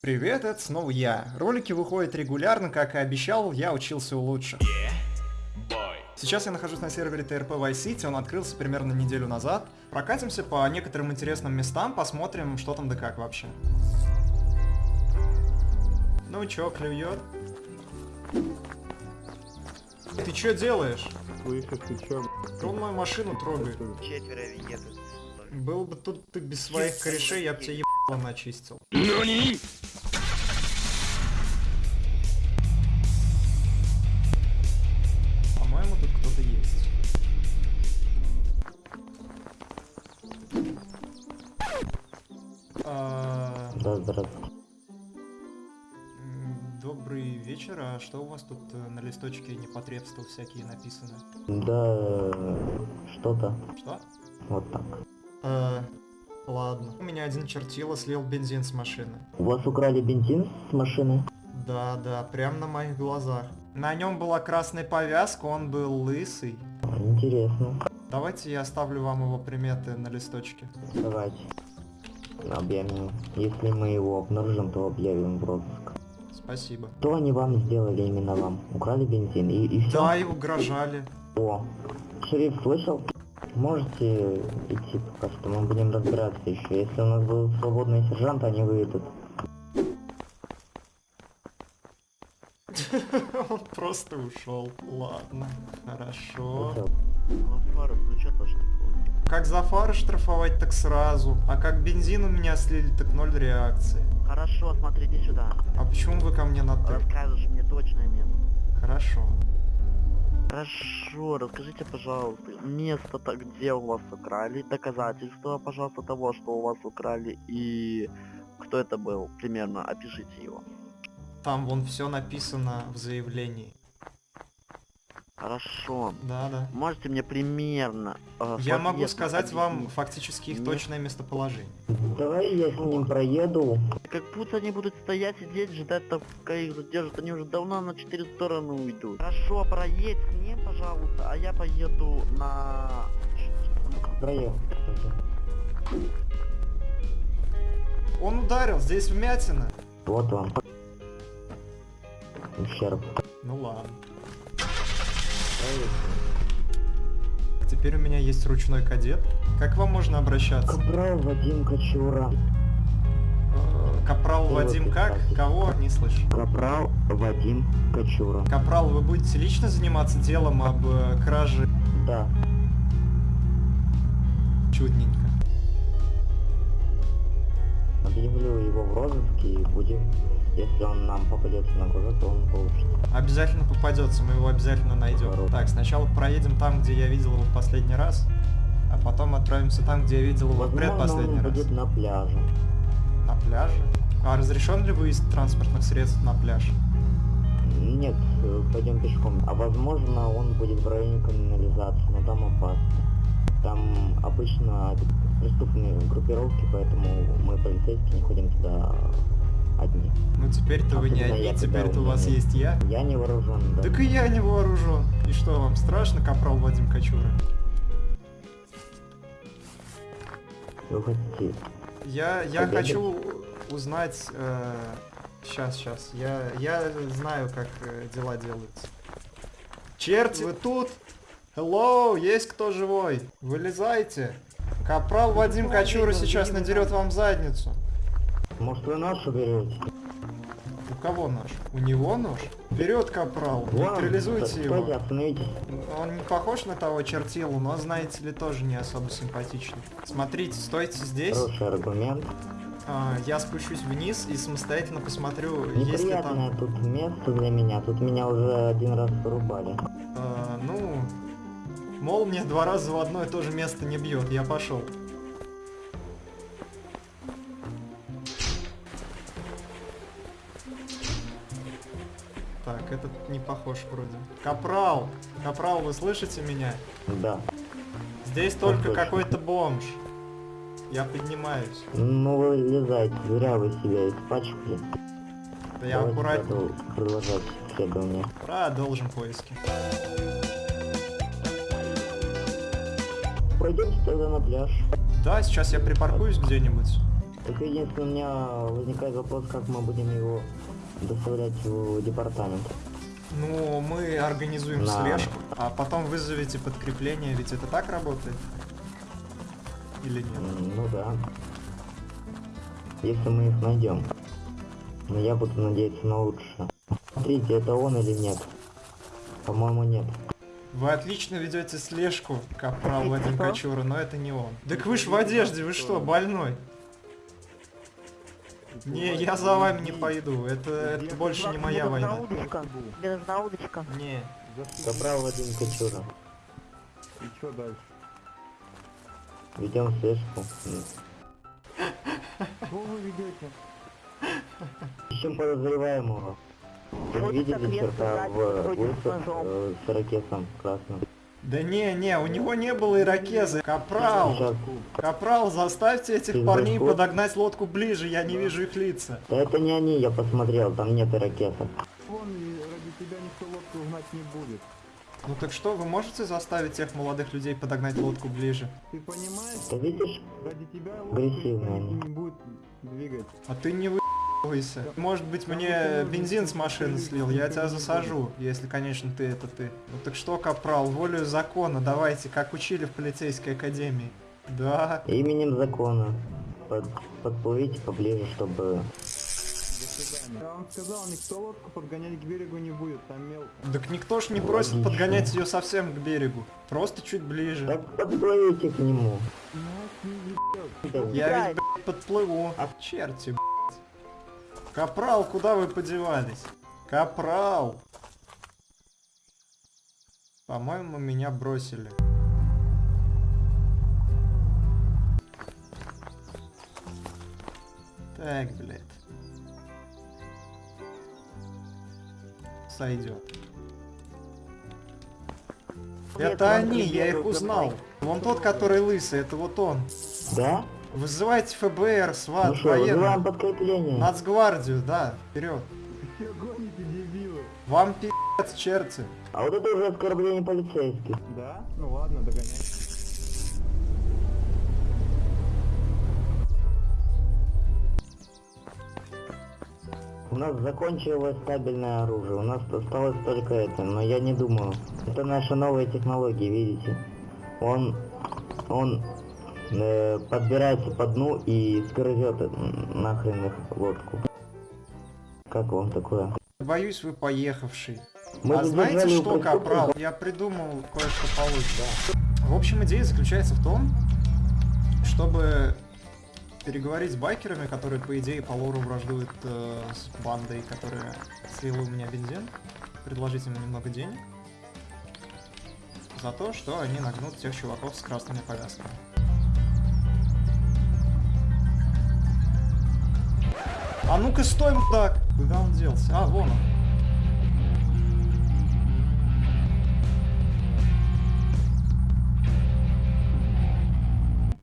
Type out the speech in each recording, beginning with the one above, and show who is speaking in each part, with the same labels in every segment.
Speaker 1: Привет, это снова я. Ролики выходят регулярно, как и обещал, я учился у лучших. Сейчас я нахожусь на сервере TRP Vice City, он открылся примерно неделю назад. Прокатимся по некоторым интересным местам, посмотрим, что там да как вообще. Ну чё, клюет? Ты чё делаешь?
Speaker 2: Слышишь, ты чё?
Speaker 1: Он мою машину трогает.
Speaker 3: Четверо едут.
Speaker 1: Был бы тут ты без своих корешей, я бы тебе ебало начистил. По-моему, А,
Speaker 2: Да, здравствуйте.
Speaker 1: Добрый вечер, а что у вас тут э, на листочке непотребства всякие написаны?
Speaker 2: Да, что-то.
Speaker 1: Что?
Speaker 2: Вот так.
Speaker 1: Э, ладно. У меня один чертила слил бензин с машины.
Speaker 2: У вас украли бензин с машины?
Speaker 1: Да, да, прям на моих глазах. На нем была красная повязка, он был лысый.
Speaker 2: Интересно.
Speaker 1: Давайте я оставлю вам его приметы на листочке.
Speaker 2: Давайте. Объявим. Если мы его обнаружим, то объявим в розыск.
Speaker 1: Спасибо.
Speaker 2: Что они вам сделали именно вам? Украли бензин и, и все?
Speaker 1: Да, и угрожали.
Speaker 2: О, шериф слышал? Можете идти пока что, мы будем разбираться еще. Если у нас будут свободные сержанты, они выйдут.
Speaker 1: Он просто ушел. Ладно, хорошо.
Speaker 3: Ну что тоже
Speaker 1: Как за фары штрафовать, так сразу. А как бензин у меня слили, так ноль реакции.
Speaker 3: Хорошо, смотри, иди сюда.
Speaker 1: А почему вы ко мне на ты?
Speaker 3: Расскажешь мне точное место.
Speaker 1: Хорошо.
Speaker 3: Хорошо, расскажите, пожалуйста, место-то, где у вас украли, доказательства, пожалуйста, того, что у вас украли, и кто это был, примерно, опишите его.
Speaker 1: Там вон все написано в заявлении.
Speaker 3: Хорошо.
Speaker 1: Да, да.
Speaker 3: Можете мне примерно... э,
Speaker 1: Я могу сказать вам фактически их
Speaker 3: Нет.
Speaker 1: точное местоположение.
Speaker 2: Давай я с ним проеду.
Speaker 3: Как будто они будут стоять, сидеть, ждать, так, пока их задержат. Они уже давно на четыре стороны уйдут. Хорошо, проедь с ним, пожалуйста, а я поеду на...
Speaker 2: Проехал.
Speaker 1: Он ударил, здесь вмятина.
Speaker 2: Вот он. Ущерб.
Speaker 1: Ну ладно. Теперь у меня есть ручной кадет. Как вам можно обращаться?
Speaker 2: Капрал Вадим Кочура.
Speaker 1: Э, Капрал Вадим как? Кого? Не слышу.
Speaker 2: Капрал Вадим Кочура.
Speaker 1: Капрал, вы будете лично заниматься делом об э, краже?
Speaker 2: Да.
Speaker 1: Чудненько.
Speaker 2: Объявлю его в розыске и будем... Если он нам попадется на глаза, то он получит.
Speaker 1: Обязательно попадется, мы его обязательно найдем.
Speaker 2: Здорово.
Speaker 1: Так, сначала проедем там, где я видел его в последний раз, а потом отправимся там, где я видел его в предпоследний
Speaker 2: он
Speaker 1: раз.
Speaker 2: будет на пляже.
Speaker 1: На пляже? А разрешен ли выезд транспортных средств на пляж?
Speaker 2: Нет, э, пойдем пешком. А возможно, он будет в районе канализации, но там опасно. Там обычно преступные группировки, поэтому мы, полицейские, не ходим туда одни.
Speaker 1: Ну теперь-то вы не одни, теперь-то у вас
Speaker 2: нет.
Speaker 1: есть я.
Speaker 2: Я не вооружен, да.
Speaker 1: Так и я не вооружен. И что, вам страшно, капрал Вадим Кочура?
Speaker 2: Вы хотите...
Speaker 1: Я, я хочу узнать... Сейчас, сейчас. Я, я знаю, как э, дела делаются. Черт, вы тут? Hello, есть кто живой? Вылезайте. Капрал Вадим Кочура сейчас надерет вам задницу.
Speaker 2: Может, вы нож уберете?
Speaker 1: У кого нож? У него нож? Вперед, Капрал, нейтрализуйте
Speaker 2: Стойте,
Speaker 1: его. Он не похож на того чертилу, но, знаете ли, тоже не особо симпатичный. Смотрите, стойте здесь.
Speaker 2: Хороший аргумент.
Speaker 1: А, я спущусь вниз и самостоятельно посмотрю, есть ли
Speaker 2: Неприятное
Speaker 1: там...
Speaker 2: тут место для меня. Тут меня уже один раз вырубали.
Speaker 1: а, ну... Молния два раза в одно и то же место не бьет. Я пошел. Так, этот не похож вроде. Капрал! Капрал, вы слышите меня?
Speaker 2: Да.
Speaker 1: Здесь только
Speaker 2: точно.
Speaker 1: какой-то бомж. Я поднимаюсь.
Speaker 2: Ну вы лезайте, зря вы себя испачкали.
Speaker 1: Да я
Speaker 2: Давайте продол- продолжать исследование.
Speaker 1: Продолжим поиски.
Speaker 2: Пойдемте тогда на пляж.
Speaker 1: Да, сейчас я припаркуюсь где-нибудь.
Speaker 2: Только единственное, у меня возникает вопрос, как мы будем его доставлять в департамент.
Speaker 1: Ну, мы организуем
Speaker 2: Да.
Speaker 1: слежку, а потом вызовете подкрепление, ведь это так работает? Или нет?
Speaker 2: Ну да. Если мы их найдем. Но я буду надеяться на лучшее. Смотрите, это он или нет? По-моему, нет.
Speaker 1: Вы отлично ведете слежку, капрал Вадим
Speaker 3: Что?
Speaker 1: Кочура, но это не он. Так вы ж в одежде, вы что, больной? Не, я за вами не пойду, это, это больше не моя война.
Speaker 3: удочка. Мне нужна удочка.
Speaker 1: Не,
Speaker 2: Капрал Вадим Кочура.
Speaker 4: И что дальше?
Speaker 2: Ведем слежку.
Speaker 4: Что вы ведете?
Speaker 2: Ищем подозреваемого. Вы видели черта в э, с ракетом красным?
Speaker 1: Да не, не, у него не было ирокеза. Капрал, капрал, заставьте этих
Speaker 2: Ты
Speaker 1: парней
Speaker 2: заход?
Speaker 1: подогнать лодку ближе, я не вижу их лица.
Speaker 2: Да это не они, я посмотрел, там нет ракеты.
Speaker 4: Вон, ради тебя никто лодку угнать не будет.
Speaker 1: Ну так что, вы можете заставить тех молодых людей подогнать лодку ближе?
Speaker 4: Ты понимаешь?
Speaker 2: Ты видишь?
Speaker 4: Ради тебя лодку не будет двигать.
Speaker 1: А ты не выебывайся. Может быть мне бензин с машины слил, я тебя засажу, если, конечно, ты это ты. Ну так что, капрал, волю закона, давайте, как учили в полицейской академии. Да.
Speaker 2: Именем закона. Под, подплывите поближе, чтобы...
Speaker 4: До свидания. Я вам сказал, никто лодку подгонять к берегу не будет, там мел.
Speaker 1: Так никто ж не просит
Speaker 2: Логично.
Speaker 1: подгонять ее совсем к берегу. Просто чуть ближе.
Speaker 2: Так подплывите к нему.
Speaker 1: Я
Speaker 3: Играй.
Speaker 1: ведь, блядь, подплыву. А черти, блядь. Капрал, куда вы подевались? Капрал! По-моему, меня бросили. Так, блядь. Сойдет. Это они, я их узнал. Вон тот, который лысый, это вот он.
Speaker 2: Да?
Speaker 1: Вызывайте ФБР,
Speaker 2: Ну
Speaker 1: СВАТ,
Speaker 2: что, вызываем
Speaker 1: военных.
Speaker 2: подкрепление.
Speaker 1: Нацгвардию, да, вперед.
Speaker 4: Все гоните, дебилы.
Speaker 1: Вам пи***ц, черти.
Speaker 2: А вот это уже оскорбление полицейских.
Speaker 4: Да? Ну ладно, догоняй.
Speaker 2: У нас закончилось стабильное оружие, у нас осталось только это, но я не думаю. Это наши новые технологии, видите? Он, он э, подбирается по дну и скрывет нахрен их лодку. Как вам такое?
Speaker 1: Боюсь, вы поехавший.
Speaker 2: Мы
Speaker 1: а знаете что. Капрал? Я придумал кое-что получше. В общем, идея заключается в том, чтобы переговорить с байкерами, которые, по идее, по лору враждуют э, с бандой, которая слила у меня бензин, предложить им немного денег за то, что они нагнут тех чуваков с красными повязками. А ну-ка стой, мудак! Куда он делся? А, вон он.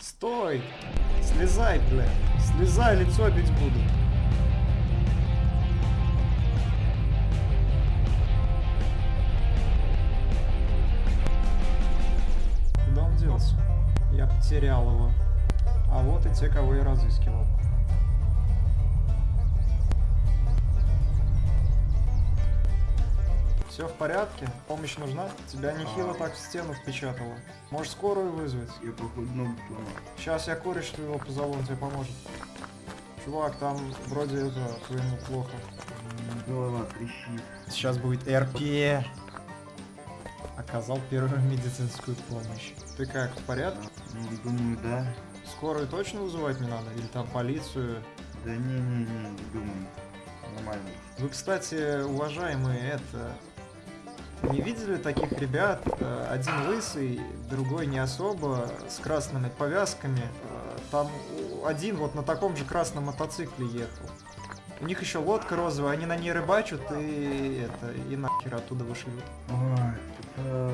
Speaker 1: Стой! Слезай, блядь! Слезай, лицо бить буду. Куда он делся? Я потерял его. А вот и те, кого я разыскивал. Все в порядке? Помощь нужна? Тебя нехило так в стену впечатало. Можешь скорую вызвать?
Speaker 5: Я походу ногу сломал.
Speaker 1: Сейчас я кореш твоего позову, он тебе поможет. Чувак, там вроде это твоему плохо.
Speaker 5: Голова трещит.
Speaker 1: Сейчас будет РП. Оказал первую медицинскую помощь. Ты как, в порядке?
Speaker 5: Ну, думаю, да.
Speaker 1: Скорую точно вызывать не надо? Или там полицию?
Speaker 5: Да не-не-не, не думаю. Нормально.
Speaker 1: Вы, кстати, уважаемые, это... Не видели таких ребят? Э, Один лысый, другой не особо, с красными повязками. Э, Там один вот на таком же красном мотоцикле ехал. У них еще лодка розовая, они на ней рыбачат и это, и нахер оттуда вышлют.
Speaker 5: Ой, это...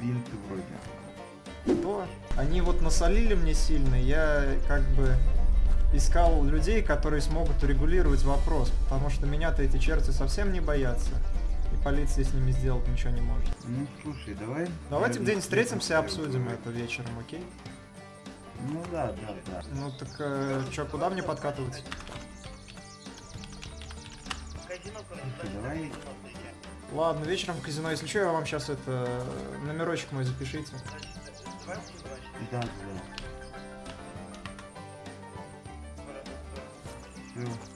Speaker 5: Бинты вроде.
Speaker 1: То они вот насолили мне сильно, я как бы искал людей, которые смогут урегулировать вопрос, потому что меня-то эти черти совсем не боятся. Полиция с ними сделать ничего не может.
Speaker 5: Ну, слушай, давай...
Speaker 1: Давайте
Speaker 5: наверное,
Speaker 1: где-нибудь встретимся обсудим это вечером, окей?
Speaker 5: Ну да, да, да.
Speaker 1: Ну так э, чё, куда мне подкатывать?
Speaker 5: Давай
Speaker 1: Ладно, вечером в казино. Если что, я вам сейчас это номерочек мой запишите.
Speaker 5: Да, да. Все.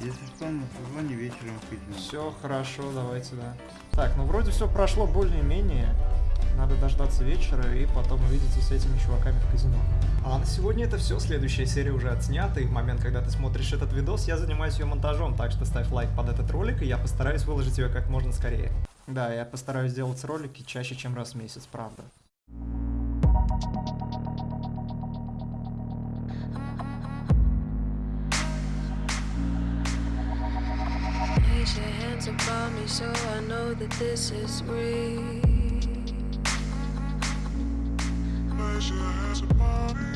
Speaker 5: Если что, на созвоне вечером казино.
Speaker 1: Все хорошо, давайте, да. Так, ну вроде все прошло более-менее. Надо дождаться вечера и потом увидеться с этими чуваками в казино. А на сегодня это все. Следующая серия уже отснята, и в момент, когда ты смотришь этот видос, я занимаюсь ее монтажом, так что ставь лайк под этот ролик, и я постараюсь выложить ее как можно скорее. Да, я постараюсь делать ролики чаще, чем раз в месяц, правда.
Speaker 6: Place your hands upon me so I know that this is real. Place your hands upon me.